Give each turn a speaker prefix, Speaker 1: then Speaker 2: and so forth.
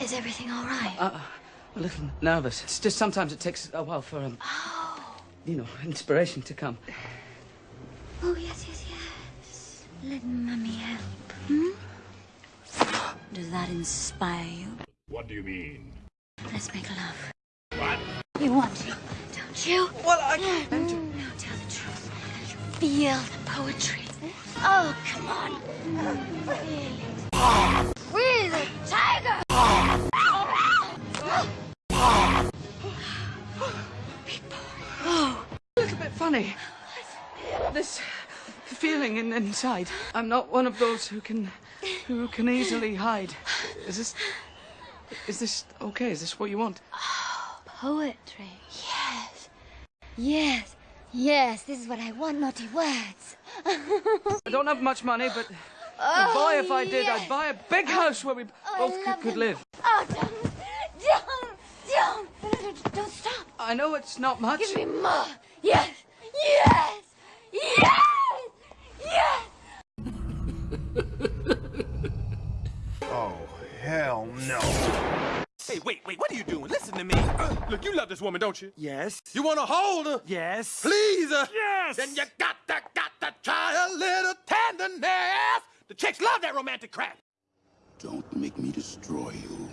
Speaker 1: Is everything all right?
Speaker 2: Uh, a little nervous. It's just sometimes it takes a while for, um,
Speaker 1: oh.
Speaker 2: you know, inspiration to come.
Speaker 1: Oh, yes, yes, yes. Let Mummy help. Hmm? Does that inspire you?
Speaker 3: What do you mean?
Speaker 1: Let's make love.
Speaker 3: What?
Speaker 1: You want to, don't you?
Speaker 2: Well, I can't.
Speaker 1: Now tell the truth. You feel the poetry. Oh, come on. Feel it.
Speaker 2: Funny. This feeling in, inside. I'm not one of those who can, who can easily hide. Is this, is this okay? Is this what you want?
Speaker 1: Poetry. Yes. Yes. Yes, this is what I want, naughty words.
Speaker 2: I don't have much money, but
Speaker 1: Oh,
Speaker 2: boy, if I did,
Speaker 1: yes.
Speaker 2: I'd buy a big oh, house where we oh,
Speaker 1: I
Speaker 2: both could, could live.
Speaker 1: Oh, don't, don't, don't, don't stop.
Speaker 2: I know it's not much.
Speaker 1: Give me more. Yes, yes, yes, yes.
Speaker 4: Oh, hell no.
Speaker 5: Hey, wait, wait, what are you doing? Listen to me. Look, you love this woman, don't you?
Speaker 6: Yes.
Speaker 5: You want to hold her?
Speaker 6: Yes.
Speaker 5: Please her?
Speaker 6: Yes.
Speaker 5: Then you got to, got to try a little tenderness. The chicks love that romantic crap.
Speaker 7: Don't make me destroy you.